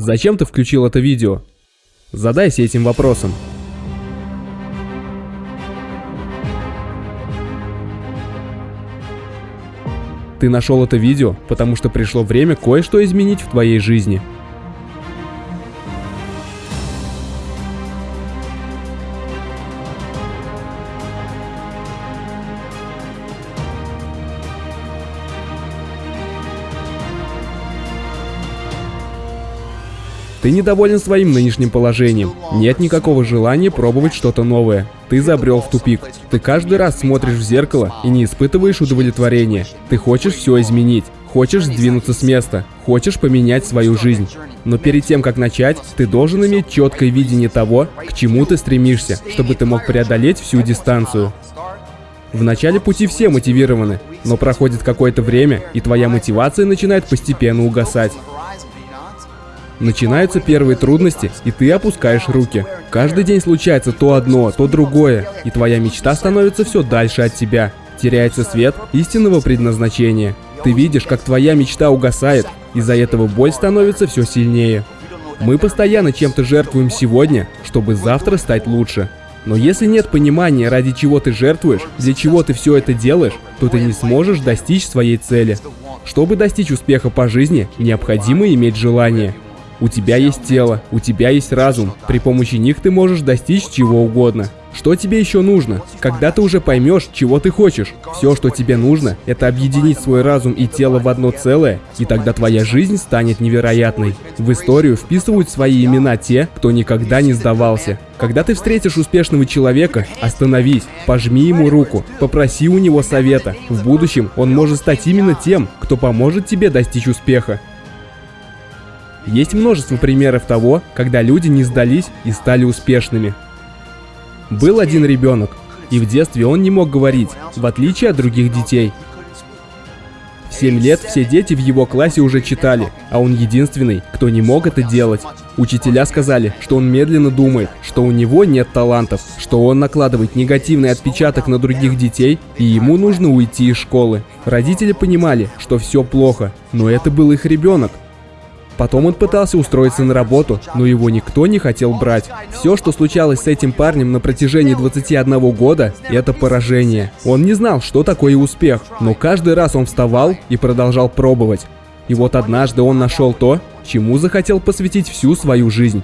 Зачем ты включил это видео? Задайся этим вопросом. Ты нашел это видео, потому что пришло время кое-что изменить в твоей жизни. Ты недоволен своим нынешним положением. Нет никакого желания пробовать что-то новое. Ты забрел в тупик. Ты каждый раз смотришь в зеркало и не испытываешь удовлетворения. Ты хочешь все изменить. Хочешь сдвинуться с места. Хочешь поменять свою жизнь. Но перед тем, как начать, ты должен иметь четкое видение того, к чему ты стремишься, чтобы ты мог преодолеть всю дистанцию. В начале пути все мотивированы, но проходит какое-то время, и твоя мотивация начинает постепенно угасать. Начинаются первые трудности, и ты опускаешь руки. Каждый день случается то одно, то другое, и твоя мечта становится все дальше от тебя. Теряется свет истинного предназначения. Ты видишь, как твоя мечта угасает, из-за этого боль становится все сильнее. Мы постоянно чем-то жертвуем сегодня, чтобы завтра стать лучше. Но если нет понимания, ради чего ты жертвуешь, для чего ты все это делаешь, то ты не сможешь достичь своей цели. Чтобы достичь успеха по жизни, необходимо иметь желание. У тебя есть тело, у тебя есть разум. При помощи них ты можешь достичь чего угодно. Что тебе еще нужно? Когда ты уже поймешь, чего ты хочешь, все, что тебе нужно, это объединить свой разум и тело в одно целое, и тогда твоя жизнь станет невероятной. В историю вписывают свои имена те, кто никогда не сдавался. Когда ты встретишь успешного человека, остановись, пожми ему руку, попроси у него совета. В будущем он может стать именно тем, кто поможет тебе достичь успеха. Есть множество примеров того, когда люди не сдались и стали успешными. Был один ребенок, и в детстве он не мог говорить, в отличие от других детей. В 7 лет все дети в его классе уже читали, а он единственный, кто не мог это делать. Учителя сказали, что он медленно думает, что у него нет талантов, что он накладывает негативный отпечаток на других детей, и ему нужно уйти из школы. Родители понимали, что все плохо, но это был их ребенок, Потом он пытался устроиться на работу, но его никто не хотел брать. Все, что случалось с этим парнем на протяжении 21 года, это поражение. Он не знал, что такое успех, но каждый раз он вставал и продолжал пробовать. И вот однажды он нашел то, чему захотел посвятить всю свою жизнь.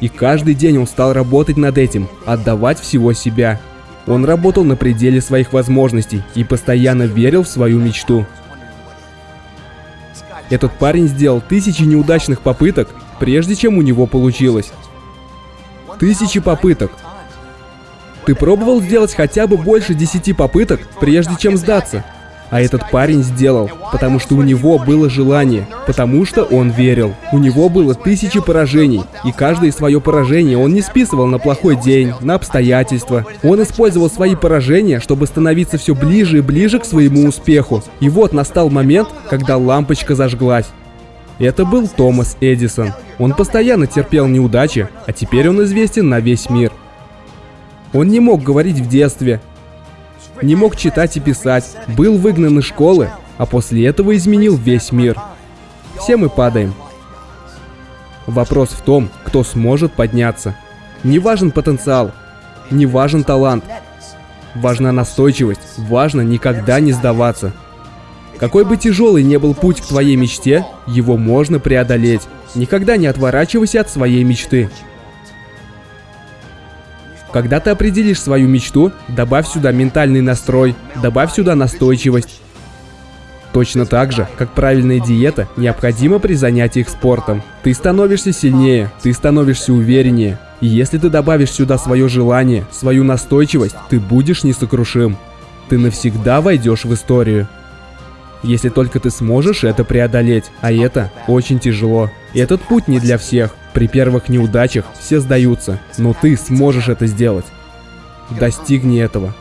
И каждый день он стал работать над этим, отдавать всего себя. Он работал на пределе своих возможностей и постоянно верил в свою мечту. Этот парень сделал тысячи неудачных попыток, прежде чем у него получилось. Тысячи попыток. Ты пробовал сделать хотя бы больше десяти попыток, прежде чем сдаться? А этот парень сделал, потому что у него было желание, потому что он верил. У него было тысячи поражений, и каждое свое поражение он не списывал на плохой день, на обстоятельства. Он использовал свои поражения, чтобы становиться все ближе и ближе к своему успеху. И вот настал момент, когда лампочка зажглась. Это был Томас Эдисон. Он постоянно терпел неудачи, а теперь он известен на весь мир. Он не мог говорить в детстве, не мог читать и писать, был выгнан из школы, а после этого изменил весь мир. Все мы падаем. Вопрос в том, кто сможет подняться. Не важен потенциал, не важен талант. Важна настойчивость, важно никогда не сдаваться. Какой бы тяжелый не был путь к твоей мечте, его можно преодолеть. Никогда не отворачивайся от своей мечты. Когда ты определишь свою мечту, добавь сюда ментальный настрой, добавь сюда настойчивость. Точно так же, как правильная диета необходима при занятиях спортом. Ты становишься сильнее, ты становишься увереннее. И если ты добавишь сюда свое желание, свою настойчивость, ты будешь несокрушим. Ты навсегда войдешь в историю. Если только ты сможешь это преодолеть, а это очень тяжело. Этот путь не для всех. При первых неудачах все сдаются, но ты сможешь это сделать. Достигни этого.